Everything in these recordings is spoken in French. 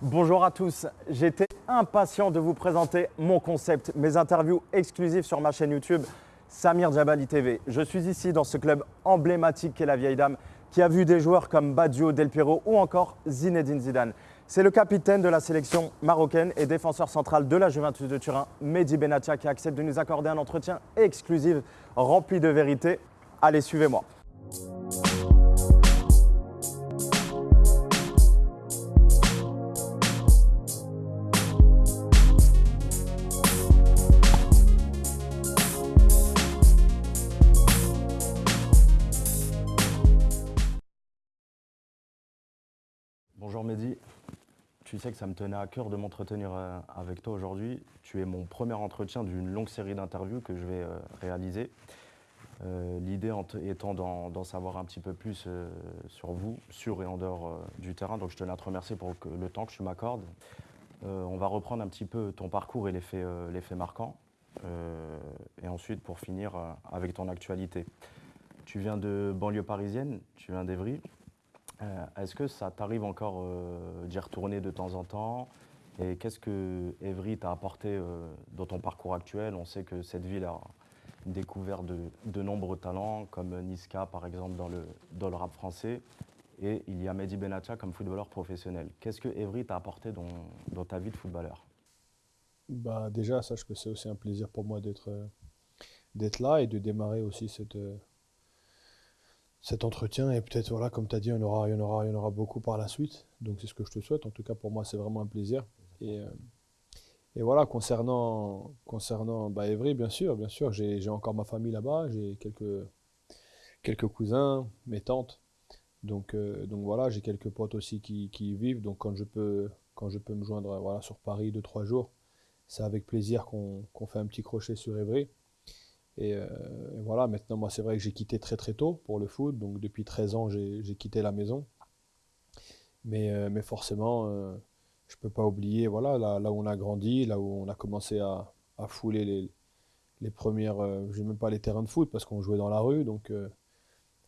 Bonjour à tous, j'étais impatient de vous présenter mon concept, mes interviews exclusives sur ma chaîne YouTube Samir Djabali TV. Je suis ici dans ce club emblématique qu'est la Vieille Dame qui a vu des joueurs comme Badio, Del Piero ou encore Zinedine Zidane. C'est le capitaine de la sélection marocaine et défenseur central de la Juventus de Turin, Mehdi Benatia, qui accepte de nous accorder un entretien exclusif rempli de vérité. Allez, suivez-moi. Bonjour Mehdi, tu sais que ça me tenait à cœur de m'entretenir euh, avec toi aujourd'hui. Tu es mon premier entretien d'une longue série d'interviews que je vais euh, réaliser. Euh, l'idée étant d'en savoir un petit peu plus sur vous, sur et en dehors du terrain. Donc je tenais à te remercier pour le temps que tu m'accordes. on va reprendre un petit peu ton parcours et les faits, les faits marquants. et ensuite, pour finir, avec ton actualité. Tu viens de banlieue parisienne, tu viens d'Evry. Euh, est-ce que ça t'arrive encore euh, d'y retourner de temps en temps? Et qu'est-ce que Evry t'a apporté euh, dans ton parcours actuel? On sait que cette ville a découvert de, nombreux talents, comme Niska par exemple dans le, dans le rap français. Et il y a Mehdi Benatia comme footballeur professionnel. Qu'est-ce que Evry t'a apporté dans, dans, ta vie de footballeur? Bah Déjà, sache que c'est aussi un plaisir pour moi d'être là et de démarrer aussi cette, cet entretien. Et peut-être, voilà, comme tu as dit, il y, en aura, il, y en aura, il y en aura beaucoup par la suite. Donc c'est ce que je te souhaite. En tout cas, pour moi, c'est vraiment un plaisir. Et, euh, et voilà, concernant, concernant bah, Evry, bien sûr, bien sûr, j'ai encore ma famille là-bas. J'ai quelques, quelques cousins, mes tantes. Donc, euh, donc voilà, j'ai quelques potes aussi qui, qui, y vivent. Donc quand je peux, quand je peux me joindre voilà, sur Paris deux, trois jours, c'est avec plaisir qu'on fait un petit crochet sur Euh, et, voilà, maintenant, moi, c'est vrai que j'ai quitté très très tôt pour le foot. Donc, depuis 13 ans, j'ai quitté la maison. Mais, euh, mais forcément, euh, je ne peux pas oublier, voilà, là, là, où on a grandi, là où on a commencé à, à fouler les, les premières, je même pas les terrains de foot parce qu'on jouait dans la rue, donc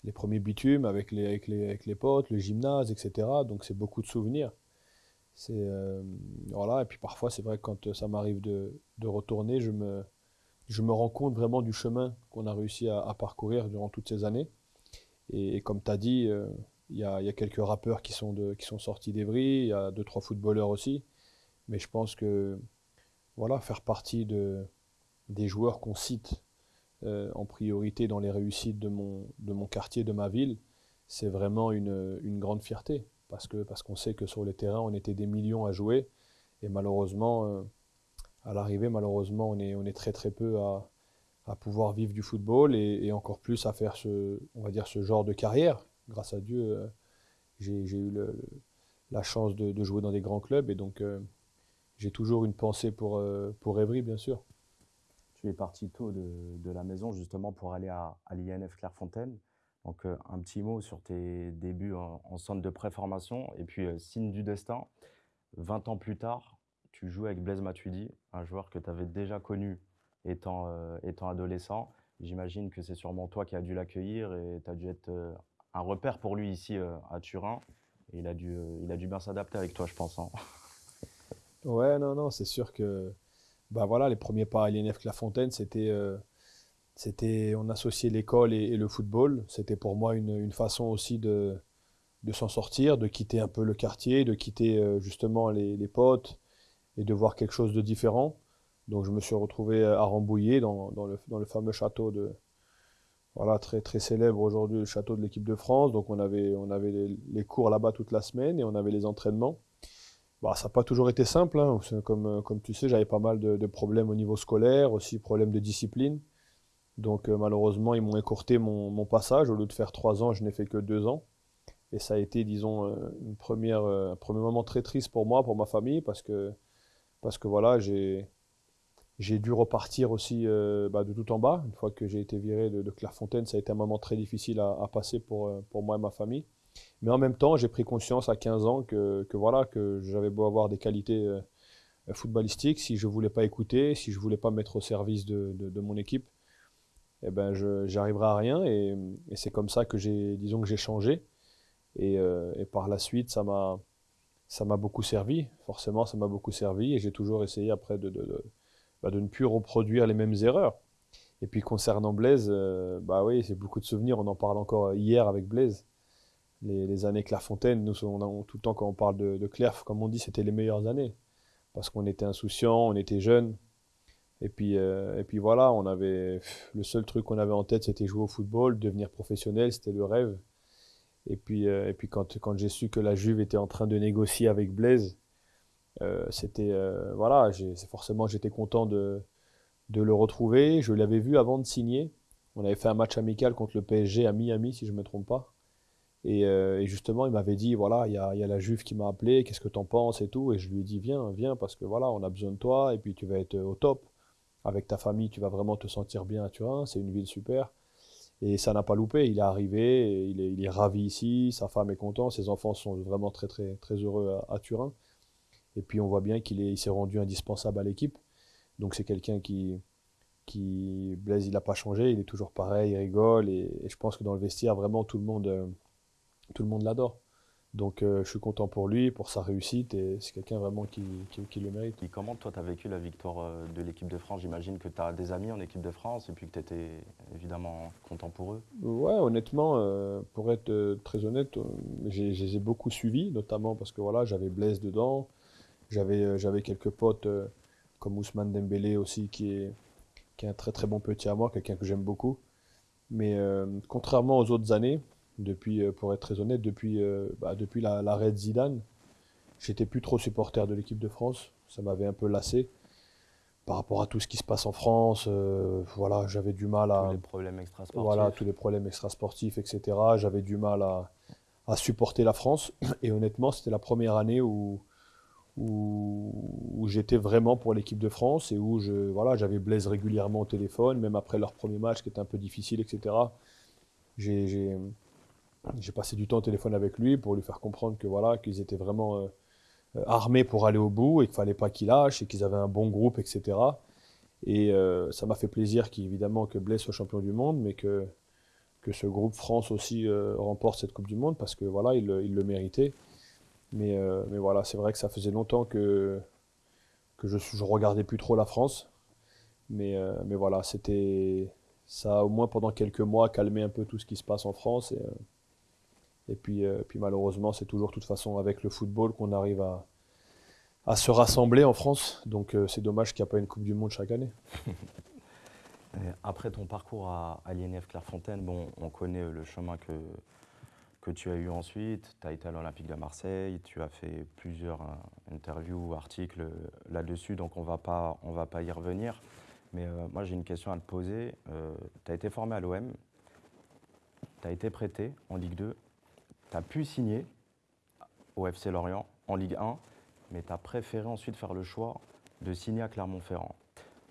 les premiers bitumes avec les, avec les, avec les potes, le gymnase, etc. Donc, c'est beaucoup de souvenirs. C'est voilà, et puis parfois, c'est vrai que quand ça m'arrive de, de retourner, je me je me rends compte vraiment du chemin qu'on a réussi à, parcourir durant toutes ces années. Et, comme tu as dit, euh, il y, a quelques rappeurs qui sont, de, qui sont il y a deux, trois footballeurs aussi. Mais je pense que voilà, faire partie de, des joueurs qu'on cite euh, en priorité dans les réussites de mon, quartier, de ma ville, c'est vraiment une, grande fierté. Parce qu'on parce qu'on sait que sur les terrains, on était des millions à jouer. Et malheureusement, euh, à l'arrivée, malheureusement, on est, très très peu à, pouvoir vivre du football et, encore plus à faire ce, on va dire, ce genre de carrière. Grâce à Dieu, euh, j'ai eu la chance de, jouer dans des grands clubs et donc euh, j'ai toujours une pensée pour, euh, pour Evry, bien sûr. Tu es parti tôt de, la maison justement pour aller à, l'INF Clairefontaine. Donc un petit mot sur tes débuts en centre de préformation et puis signe du destin. 20 ans plus tard, tu joues avec Blaise Matuidi, un joueur que tu avais déjà connu étant, euh, étant adolescent. J'imagine que c'est sûrement toi qui as dû l'accueillir et tu as dû être euh, un repère pour lui ici euh, à Turin. Il a dû, il a dû bien s'adapter avec toi, je pense. Hein. ouais, non, non, c'est sûr que bah voilà, les premiers pas à l'INF Clafontaine, c'était, c'était, on associait l'école et, le football. C'était pour moi une, façon aussi de, de s'en sortir, de quitter un peu le quartier, de quitter justement les potes, et de voir quelque chose de différent. Donc je me suis retrouvé à Rambouillet, dans, le, dans le, fameux château de, voilà, très, très célèbre aujourd'hui, le château de l'équipe de France. Donc on avait, on avait les, cours là-bas toute la semaine et on avait les entraînements. Bah, ça n'a pas toujours été simple, hein. comme, comme tu sais, j'avais pas mal de, problèmes au niveau scolaire, aussi problèmes de discipline. Donc euh, malheureusement, ils m'ont écourté mon, mon, passage. Au lieu de faire trois ans, je n'ai fait que deux ans. Et ça a été, disons, euh, une première, euh, un premier moment très triste pour moi, pour ma famille, parce que parce que voilà, j'ai dû repartir aussi euh, bah, de tout en bas. Une fois que j'ai été viré de, Clairefontaine, ça a été un moment très difficile à, passer pour, euh, pour moi et ma famille. Mais en même temps, j'ai pris conscience à 15 ans que, que voilà, que j'avais beau avoir des qualités euh, footballistiques, si je voulais pas écouter, si je voulais pas me mettre au service de, de, mon équipe, eh ben j'arriverai à rien. Et, c'est comme ça que j'ai, disons que j'ai changé. Et, par la suite, ça m'a ça m'a beaucoup servi. Forcément, ça m'a beaucoup servi et j'ai toujours essayé après de, bah, ne plus reproduire les mêmes erreurs. Et puis concernant Blaise, euh, bah oui, c'est beaucoup de souvenirs. On en parle encore hier avec Blaise. Les, années Clairefontaine, nous, tout le temps quand on parle de, de comme on dit, c'était les meilleures années. Parce qu'on était insouciants, on était jeunes. Et puis, euh, et puis voilà, on avait le seul truc qu'on avait en tête, c'était jouer au football, devenir professionnel, c'était le rêve. Et puis, euh, et puis quand, quand j'ai su que la Juve était en train de négocier avec Blaise, euh, c'était voilà, forcément j'étais content de, de le retrouver. Je l'avais vu avant de signer. On avait fait un match amical contre le PSG à Miami, si je ne me trompe pas. Et, et justement, il m'avait dit voilà, il y a, y a, la Juve qui m'a appelé, qu'est-ce que tu en penses et tout. Et je lui ai dit viens, viens, parce que voilà, on a besoin de toi et puis tu vas être au top avec ta famille, tu vas vraiment te sentir bien à Turin. C'est une ville super. Et ça n'a pas loupé. Il est arrivé, il, est, ravi ici, sa femme est contente, ses enfants sont vraiment très très très heureux à, Turin. Et puis on voit bien qu'il il s'est rendu indispensable à l'équipe. Donc c'est quelqu'un qui, qui Blaise, il n'a pas changé, il est toujours pareil, il rigole. Et, je pense que dans le vestiaire, vraiment tout le monde, euh, tout le monde l'adore. Donc euh, je suis content pour lui, pour sa réussite, et c'est quelqu'un vraiment qui, le mérite. Et comment toi tu as vécu la victoire euh, de l'équipe de France? J'imagine que tu as des amis en équipe de France et puis que tu étais évidemment content pour eux. Ouais, honnêtement, euh, pour être très honnête, je les ai beaucoup suivis, notamment parce que voilà, j'avais Blaise dedans, j'avais quelques potes comme Ousmane Dembélé aussi, qui est, qui est un très très bon petit à moi, quelqu'un que j'aime beaucoup. Mais contrairement aux autres années, depuis, euh, pour être très honnête, depuis, euh, bah, depuis l'arrêt de Zidane, j'étais plus trop supporter de l'équipe de France. Ça m'avait un peu lassé par rapport à tout ce qui se passe en France. Euh, voilà, j'avais du mal à. Tous les problèmes extrasportifs. Voilà, tous les problèmes extrasportifs, etc. J'avais du mal à, à, supporter la France. Et honnêtement, c'était la première année où, où, où j'étais vraiment pour l'équipe de France et où je, voilà, j'avais Blaise régulièrement au téléphone, même après leur premier match qui était un peu difficile, etc. J'ai j'ai passé du temps au téléphone avec lui pour lui faire comprendre que voilà, qu'ils étaient vraiment euh, euh, armés pour aller au bout et qu'il fallait pas qu'ils lâchent et qu'ils avaient un bon groupe, etc. Et euh, ça m'a fait plaisir qu'évidemment que Blaise soit champion du monde, mais que, que ce groupe France aussi remporte cette Coupe du Monde parce que voilà, il, il le méritait. Mais, mais voilà, c'est vrai que ça faisait longtemps que, que je ne regardais plus trop la France. Mais, mais voilà, c'était ça a au moins pendant quelques mois calmé un peu tout ce qui se passe en France. Et puis, euh, puis malheureusement, c'est toujours de toute façon avec le football qu'on arrive à, se rassembler en France. Donc euh, c'est dommage qu'il n'y a pas une Coupe du Monde chaque année. Après ton parcours à, à l'INF Clairefontaine, bon, on connaît le chemin que, que tu as eu ensuite. Tu as été à l'Olympique de Marseille, tu as fait plusieurs euh, interviews, articles là-dessus, donc on ne va pas y revenir. Mais moi j'ai une question à te poser. tu as été formé à l'OM, tu as été prêté en Ligue 2 tu as pu signer au FC Lorient en Ligue 1, mais tu as préféré ensuite faire le choix de signer à Clermont-Ferrand.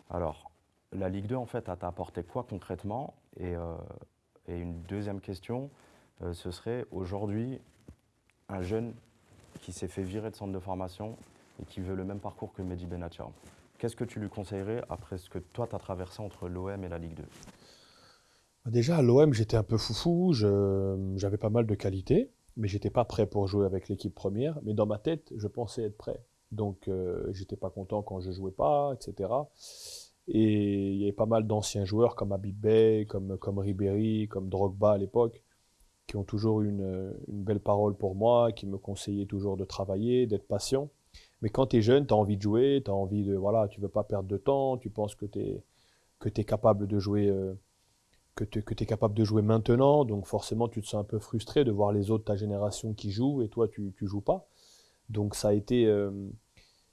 Alors, la Ligue 2, en fait, a apporté quoi concrètement? Et, euh, une deuxième question, euh, ce serait aujourd'hui un jeune qui s'est fait virer de centre de formation et qui veut le même parcours que Mehdi Benatia. Qu'est-ce que tu lui conseillerais après ce que toi, tu as traversé entre l'OM et la Ligue 2 Déjà, à l'OM, j'étais un peu foufou, j'avais pas mal de qualités, mais j'étais pas prêt pour jouer avec l'équipe première. Mais dans ma tête, je pensais être prêt. Donc, euh, j'étais pas content quand je jouais pas, etc. Et il y avait pas mal d'anciens joueurs comme Abib Bey, comme, comme Ribéry, comme Drogba à l'époque, qui ont toujours une, belle parole pour moi, qui me conseillaient toujours de travailler, d'être patient. Mais quand tu es jeune, tu as envie de jouer, tu as envie de. Voilà, tu veux pas perdre de temps, tu penses que tu es, que capable de jouer. Euh, que tu es capable de jouer maintenant, donc forcément tu te sens un peu frustré de voir les autres de ta génération qui jouent et toi tu joues pas. Donc ça a, été, euh,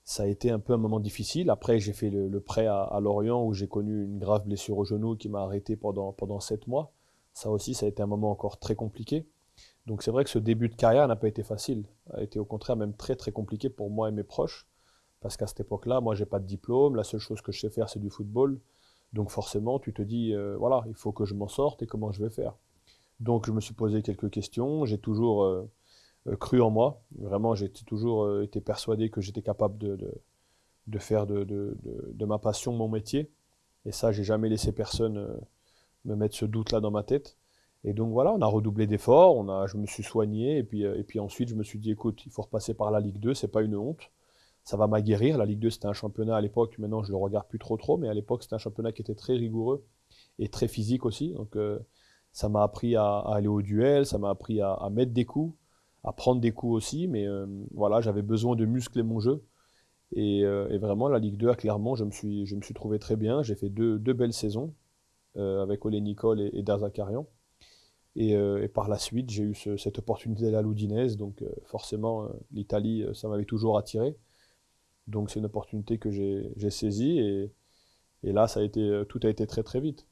ça a été un peu un moment difficile. Après j'ai fait le, prêt à, Lorient où j'ai connu une grave blessure au genou qui m'a arrêté pendant, pendant 7 mois. Ça aussi ça a été un moment encore très compliqué. Donc c'est vrai que ce début de carrière n'a pas été facile, a été au contraire même très très compliqué pour moi et mes proches. Parce qu'à cette époque-là, moi j'ai pas de diplôme, la seule chose que je sais faire c'est du football. Donc forcément, tu te dis, euh, voilà, il faut que je m'en sorte et comment je vais faire. Donc je me suis posé quelques questions, j'ai toujours euh, euh, cru en moi, vraiment j'ai toujours été persuadé que j'étais capable de, faire de, de, ma passion mon métier. Et ça, j'ai jamais laissé personne me mettre ce doute-là dans ma tête. Et donc voilà, on a redoublé d'efforts, je me suis soigné, et puis, et puis ensuite je me suis dit, écoute, il faut repasser par la Ligue 2, c'est pas une honte, ça va m'aguerrir. La Ligue 2 c'était un championnat à l'époque, maintenant je le regarde plus trop trop, mais à l'époque c'était un championnat qui était très rigoureux et très physique aussi. Donc ça m'a appris à, aller au duel, ça m'a appris à, mettre des coups, à prendre des coups aussi, mais voilà, j'avais besoin de muscler mon jeu. Euh, et, vraiment, la Ligue 2, clairement, je me suis, je me suis trouvé très bien. J'ai fait deux, deux, belles saisons euh, avec Olé Nicole et, et. Euh, et, par la suite, j'ai eu cette opportunité à l'Oudinese. Donc, forcément, l'Italie, ça m'avait toujours attiré. Donc, c'est une opportunité que j'ai saisie. Et, et, là, ça a été, tout a été très, très vite.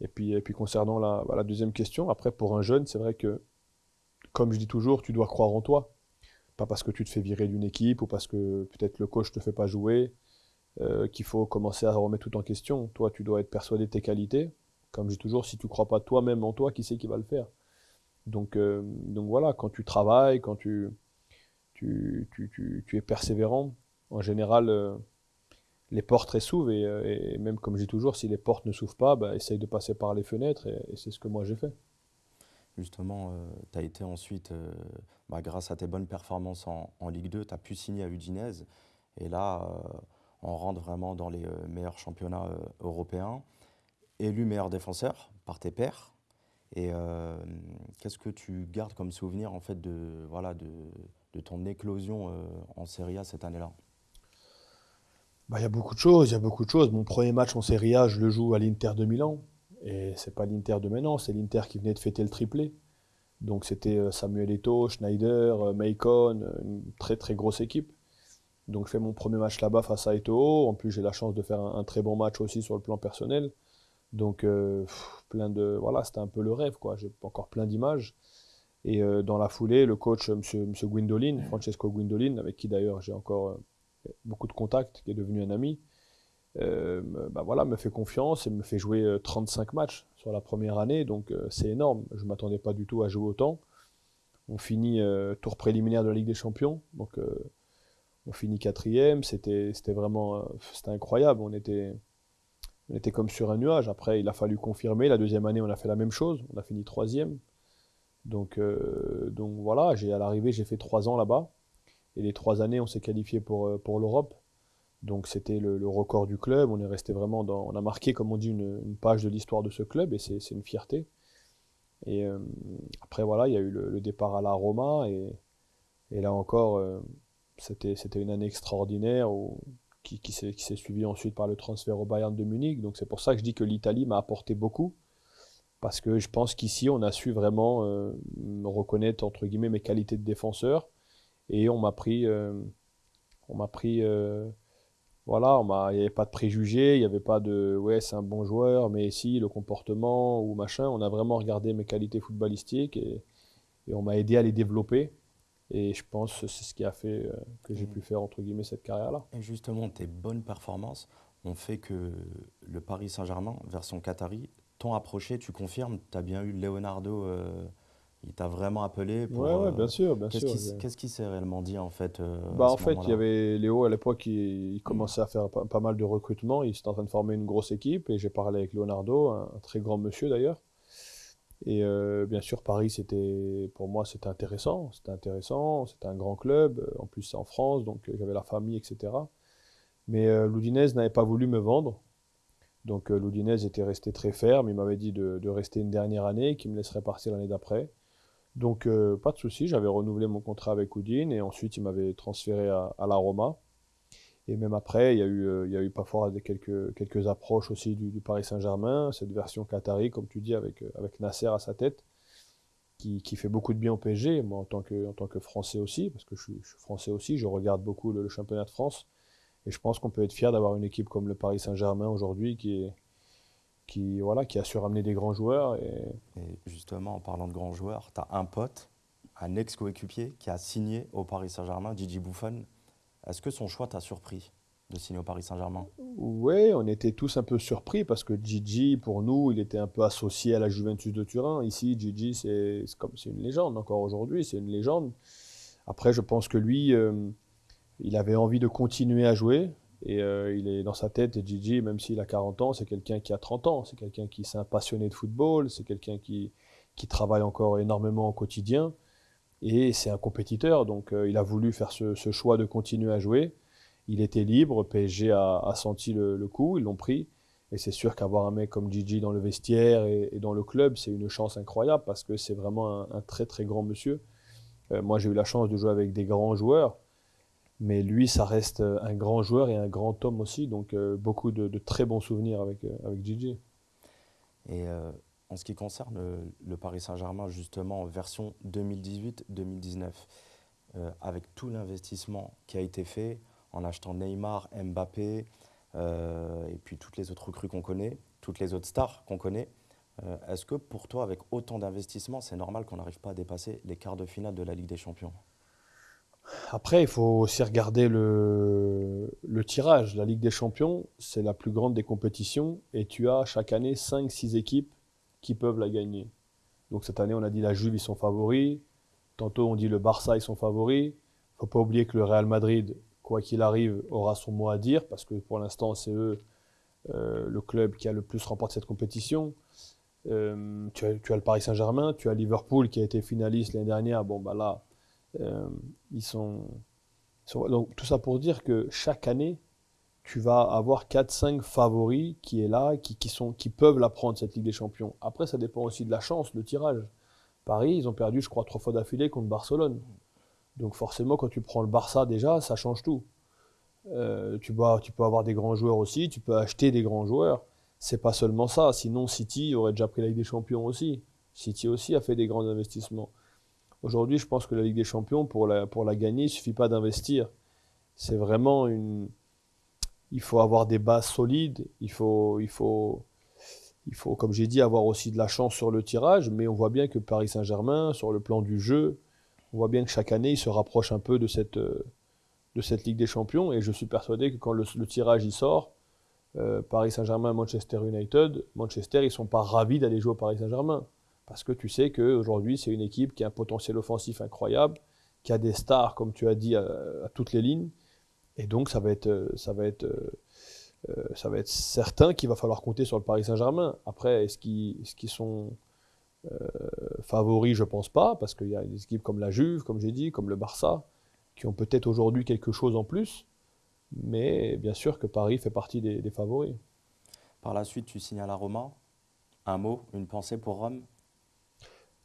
Et puis, concernant la, la deuxième question, après, pour un jeune, c'est vrai que, comme je dis toujours, tu dois croire en toi. Pas parce que tu te fais virer d'une équipe ou parce que peut-être le coach ne te fait pas jouer, euh, qu'il faut commencer à remettre tout en question. Toi, tu dois être persuadé de tes qualités. Comme je dis toujours, si tu crois pas toi-même en toi, qui c'est qui va le faire? Donc, euh, donc voilà, quand tu travailles, quand tu, tu, tu, tu, es persévérant, en général, euh, les portes s'ouvrent. Et, même comme je dis toujours, si les portes ne s'ouvrent pas, bah, essaye de passer par les fenêtres. et c'est ce que moi j'ai fait justement, euh, tu as été ensuite, euh, bah, grâce à tes bonnes performances en, Ligue 2, tu as pu signer à Udinese. Et là, euh, on rentre vraiment dans les meilleurs championnats européens. Élu meilleur défenseur par tes pairs. Et qu'est-ce que tu gardes comme souvenir en fait de, de ton éclosion en Serie A cette année-là? Bah, Il y a beaucoup de choses, il y a beaucoup de choses. Mon premier match en Serie A, je le joue à l'Inter de Milan. Et c'est pas l'Inter de maintenant, c'est l'Inter qui venait de fêter le triplé. Donc c'était euh, Samuel Eto'o, Schneider, euh, Macon, euh, une très très grosse équipe. Donc je fais mon premier match là-bas face à Eto'o. En plus j'ai la chance de faire un, très bon match aussi sur le plan personnel. Donc plein de voilà, c'était un peu le rêve quoi. J'ai encore plein d'images. Et dans la foulée, le coach Monsieur, Monsieur Gwindolin, Francesco Gwindolin, avec qui d'ailleurs j'ai encore beaucoup de contacts, qui est devenu un ami, euh, bah voilà, me fait confiance et me fait jouer 35 euh, matchs sur la première année, donc euh, c'est énorme. Je ne m'attendais pas du tout à jouer autant. On finit tour préliminaire de la Ligue des Champions, donc on finit quatrième. C'était vraiment c'était incroyable. On était, on était comme sur un nuage. Après, il a fallu confirmer. La deuxième année, on a fait la même chose. On a fini troisième. Donc, donc voilà, à l'arrivée, j'ai fait trois ans là-bas. Et les trois années, on s'est qualifié pour, pour l'Europe. Donc c'était le, record du club. On est resté vraiment dans, on a marqué, comme on dit, une, page de l'histoire de ce club et c'est une fierté. Et euh, après voilà, il y a eu le, départ à la Roma et, et là encore, euh, c'était une année extraordinaire qui, qui s'est suivie ensuite par le transfert au Bayern de Munich. Donc c'est pour ça que je dis que l'Italie m'a apporté beaucoup parce que je pense qu'ici on a su vraiment euh, reconnaître entre guillemets mes qualités de défenseur et on m'a pris, on m'a pris voilà, il n'y avait pas de préjugés, il n'y avait pas de ouais, c'est un bon joueur, mais si, le comportement ou machin. On a vraiment regardé mes qualités footballistiques et, on m'a aidé à les développer. Et je pense que c'est ce qui a fait euh, que j'ai pu faire, entre guillemets, cette carrière-là. Et justement, tes bonnes performances ont fait que le Paris Saint-Germain, version Qatari, t'ont approché, tu confirmes, tu as bien eu Leonardo euh, il t'a vraiment appelé pour. Ouais, ouais bien sûr, bien qu'est-ce sûr. qu'est-ce qui s'est réellement dit en fait euh, Bah en fait, il y avait Léo à l'époque, il, commençait à faire pas, mal de recrutement. Il était en train de former une grosse équipe et j'ai parlé avec Leonardo, un, très grand monsieur d'ailleurs. Et euh, bien sûr, Paris, c'était pour moi, c'était intéressant. C'était intéressant. C'était un grand club. En plus, c'est en France, donc euh, j'avais la famille, etc. Mais euh, n'avait pas voulu me vendre. Donc Loudinez était resté très ferme. Il m'avait dit de, de rester une dernière année, qu'il me laisserait partir l'année d'après. Donc, euh, pas de souci, j'avais renouvelé mon contrat avec Houdin et ensuite il m'avait transféré à, la Roma. Et même après, il y a eu, euh, il parfois quelques, approches aussi du, Paris Saint-Germain, cette version qatari, comme tu dis, avec, avec Nasser à sa tête, qui, fait beaucoup de bien au PSG, moi en tant que, tant que Français aussi, parce que je suis, Français aussi, je regarde beaucoup le, championnat de France. Et je pense qu'on peut être fier d'avoir une équipe comme le Paris Saint-Germain aujourd'hui qui, voilà, qui a su ramener des grands joueurs. Et... justement, en parlant de grands joueurs, tu as un pote, un ex-coéquipier qui a signé au Paris Saint-Germain, Gigi Buffon. Est-ce que son choix t'a surpris de signer au Paris Saint-Germain? Oui, on était tous un peu surpris parce que Gigi, pour nous, il était un peu associé à la Juventus de Turin. Ici, Gigi, c'est comme c'est une légende encore aujourd'hui, c'est une légende. Après, je pense que lui, euh, il avait envie de continuer à jouer. Et euh, il est dans sa tête, Gigi, même s'il a 40 ans, c'est quelqu'un qui a 30 ans. C'est quelqu'un qui s'est un passionné de football, c'est quelqu'un qui, qui travaille encore énormément au quotidien. Et c'est un compétiteur, donc il a voulu faire ce, choix de continuer à jouer. Il était libre, PSG a, senti le, coup, ils l'ont pris. Et c'est sûr qu'avoir un mec comme Gigi dans le vestiaire et, dans le club, c'est une chance incroyable parce que c'est vraiment un, très très grand monsieur. moi, j'ai eu la chance de jouer avec des grands joueurs. Mais lui, ça reste euh, un grand joueur et un grand homme aussi. Donc, euh, beaucoup de, très bons souvenirs avec, euh, avec Gigi. Et en ce qui concerne le, Paris Saint-Germain, justement, version 2018-2019, avec tout l'investissement qui a été fait en achetant Neymar, Mbappé, et puis toutes les autres recrues qu'on connaît, toutes les autres stars qu'on connaît, est-ce que pour toi, avec autant d'investissement, c'est normal qu'on n'arrive pas à dépasser les quarts de finale de la Ligue des Champions? Après, il faut aussi regarder le, tirage. La Ligue des Champions, c'est la plus grande des compétitions et tu as chaque année 5-6 équipes qui peuvent la gagner. Donc cette année, on a dit la Juve, ils sont favoris. Tantôt, on dit le Barça, ils sont favoris. Il ne faut pas oublier que le Real Madrid, quoi qu'il arrive, aura son mot à dire parce que pour l'instant, c'est eux euh, le club qui a le plus remporté cette compétition. Euh, tu, as, tu, as, le Paris Saint-Germain, tu as Liverpool qui a été finaliste l'année dernière. Bon, bah là, ils sont, donc tout ça pour dire que chaque année, tu vas avoir 4-5 favoris qui est là, qui, qui, sont, qui peuvent la prendre, cette Ligue des Champions. Après, ça dépend aussi de la chance, le tirage. Paris, ils ont perdu, je crois, trois fois d'affilée contre Barcelone. Donc forcément, quand tu prends le Barça déjà, ça change tout. Euh, tu, tu peux avoir des grands joueurs aussi, tu peux acheter des grands joueurs. C'est pas seulement ça. Sinon, City aurait déjà pris la Ligue des Champions aussi. City aussi a fait des grands investissements. Aujourd'hui, je pense que la Ligue des Champions, pour la, gagner, il ne suffit pas d'investir. C'est vraiment une. Il faut avoir des bases solides, il faut, il faut, il faut comme j'ai dit, avoir aussi de la chance sur le tirage, mais on voit bien que Paris Saint-Germain, sur le plan du jeu, on voit bien que chaque année, il se rapproche un peu de cette, de cette Ligue des Champions, et je suis persuadé que quand le, tirage y sort, euh, Paris Saint-Germain, Manchester United, Manchester, ils ne sont pas ravis d'aller jouer au Paris Saint-Germain. Parce que tu sais qu'aujourd'hui, c'est une équipe qui a un potentiel offensif incroyable, qui a des stars, comme tu as dit, à, toutes les lignes. Et donc, ça va être, ça va être, euh, ça va être certain qu'il va falloir compter sur le Paris Saint-Germain. Après, est-ce qu'ils sont euh, favoris? Je pense pas, parce qu'il y a des équipes comme la Juve, comme j'ai dit, comme le Barça, qui ont peut-être aujourd'hui quelque chose en plus. Mais bien sûr que Paris fait partie des, favoris. Par la suite, tu signes à Roma. Un mot, une pensée pour Rome?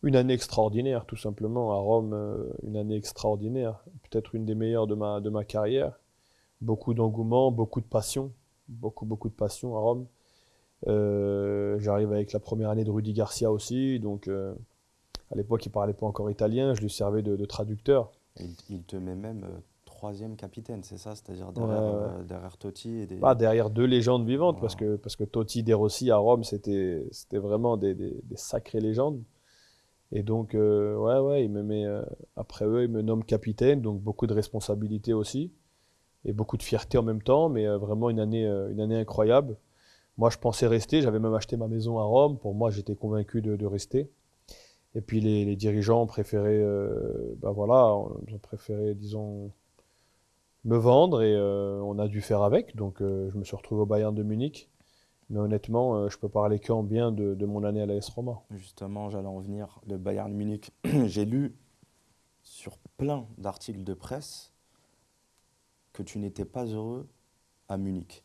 Une année extraordinaire, tout simplement. À Rome, euh, une année extraordinaire. Peut-être une des meilleures de ma, de ma carrière. Beaucoup d'engouement, beaucoup de passion. Beaucoup, beaucoup de passion à Rome. Euh, j'arrive avec la première année de Rudy Garcia aussi. Donc, euh, à l'époque, il ne parlait pas encore italien. Je lui servais de, traducteur. Il, te met même troisième capitaine, c'est ça? C'est-à-dire derrière, Totti et des... Pas derrière deux légendes vivantes, parce, que, parce que Totti, De Rossi à Rome, c'était vraiment des, des, des sacrées légendes. Et donc, euh, ouais, ouais, euh, après eux, il me nomme capitaine, donc beaucoup de responsabilités aussi, et beaucoup de fierté en même temps, mais euh, vraiment une année, une année incroyable. Moi, je pensais rester, j'avais même acheté ma maison à Rome, pour moi, j'étais convaincu de, rester. Et puis les, dirigeants ont préféré, ben voilà, ont préféré, disons, me vendre, et on a dû faire avec, donc je me suis retrouvé au Bayern de Munich. Mais honnêtement, euh, je peux parler qu'en bien de, mon année à l'AS Roma. Justement, j'allais en venir. Le Bayern Munich, j'ai lu sur plein d'articles de presse que tu n'étais pas heureux à Munich.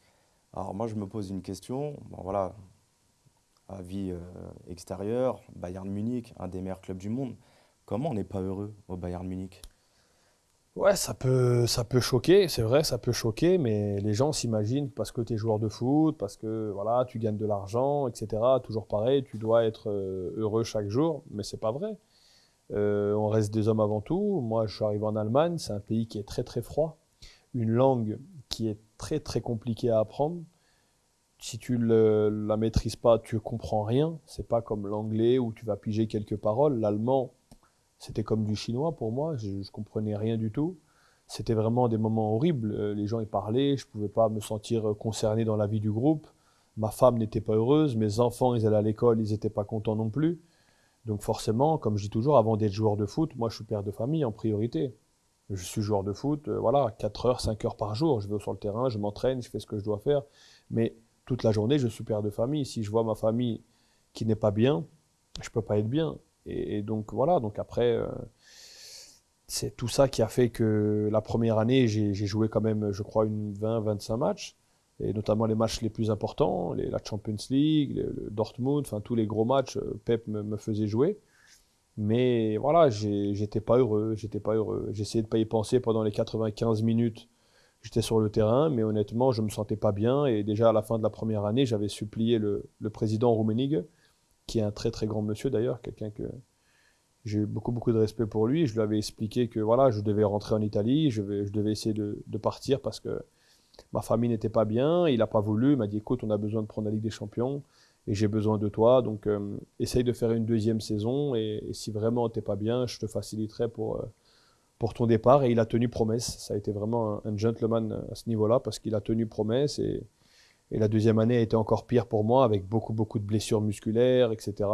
Alors moi, je me pose une question. Bon, voilà, avis euh, extérieur, Bayern Munich, un des meilleurs clubs du monde. Comment on n'est pas heureux au Bayern Munich? Ouais, ça peut, ça peut choquer, c'est vrai, ça peut choquer, mais les gens s'imaginent parce que tu es joueur de foot, parce que voilà, tu gagnes de l'argent, etc. Toujours pareil, tu dois être euh, heureux chaque jour, mais c'est pas vrai. Euh, on reste des hommes avant tout. Moi, je suis arrivé en Allemagne, c'est un pays qui est très très froid, une langue qui est très très compliquée à apprendre. Si tu ne la maîtrises pas, tu comprends rien. C'est pas comme l'anglais où tu vas piger quelques paroles. L'allemand, c'était comme du chinois pour moi, je, ne comprenais rien du tout. C'était vraiment des moments horribles. Euh, les gens y parlaient, je ne pouvais pas me sentir concerné dans la vie du groupe. Ma femme n'était pas heureuse, mes enfants, ils allaient à l'école, ils n'étaient pas contents non plus. Donc forcément, comme je dis toujours, avant d'être joueur de foot, moi je suis père de famille en priorité. Je suis joueur de foot, euh, voilà, 4 heures, 5 heures par jour. Je vais sur le terrain, je m'entraîne, je fais ce que je dois faire. Mais toute la journée, je suis père de famille. Si je vois ma famille qui n'est pas bien, je ne peux pas être bien. Et, donc voilà, donc après, euh, c'est tout ça qui a fait que la première année, j'ai joué quand même, je crois, une 20-25 matchs, et notamment les matchs les plus importants, la Champions League, le, Dortmund, enfin tous les gros matchs, euh, Pep me, faisait jouer. Mais voilà, j'étais pas heureux, j'étais pas heureux. J'essayais de pas y penser pendant les 95 minutes. J'étais sur le terrain, mais honnêtement, je me sentais pas bien. Et déjà à la fin de la première année, j'avais supplié le, le président Rummenigge, qui est un très très grand monsieur d'ailleurs, quelqu'un que j'ai eu beaucoup beaucoup de respect pour lui. Je lui avais expliqué que voilà, je devais rentrer en Italie, je, vais, je devais essayer de, partir parce que ma famille n'était pas bien. Il n'a pas voulu. Il m'a dit écoute, on a besoin de prendre la Ligue des Champions et j'ai besoin de toi. Donc, euh, essaye de faire une deuxième saison et, si vraiment t'es pas bien, je te faciliterai pour, euh, pour ton départ. Et il a tenu promesse. Ça a été vraiment un, gentleman à ce niveau-là parce qu'il a tenu promesse et, et, la deuxième année a été encore pire pour moi avec beaucoup, beaucoup de blessures musculaires, etc.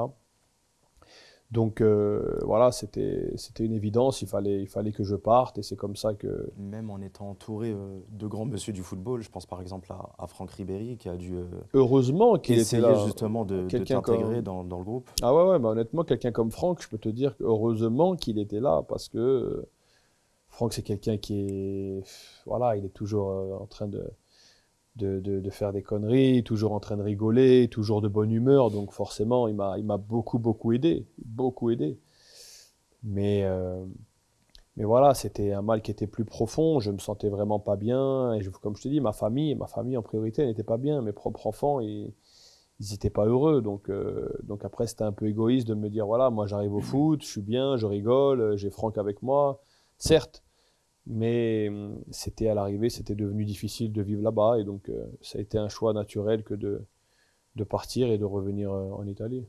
Donc euh, voilà, c'était une évidence, il fallait, il fallait que je parte et c'est comme ça que... Même en étant entouré euh, de grands monsieur du football, je pense par exemple à, Franck Ribéry qui a dû... Euh, Heureusement qu'il était là. justement de, de t'intégrer dans, dans, le groupe. Ah ouais, ouais bah honnêtement, quelqu'un comme Franck, je peux te dire heureusement qu'il était là parce que Franck c'est quelqu'un qui est... Voilà, il est toujours en train de de, faire des conneries, toujours en train de rigoler, toujours de bonne humeur. Donc forcément, il m'a beaucoup, beaucoup aidé. Beaucoup aidé. Mais, euh, mais voilà, c'était un mal qui était plus profond. Je me sentais vraiment pas bien. Et comme je te dis, ma famille, ma famille en priorité n'était pas bien. Mes propres enfants, ils n'étaient pas heureux. Donc, euh, donc après, c'était un peu égoïste de me dire, voilà, moi j'arrive au foot, je suis bien, je rigole, j'ai Franck avec moi. Certes, mais hum, c'était à l'arrivée, c'était devenu difficile de vivre là-bas. Et donc, euh, ça a été un choix naturel que de, partir et de revenir euh, en Italie.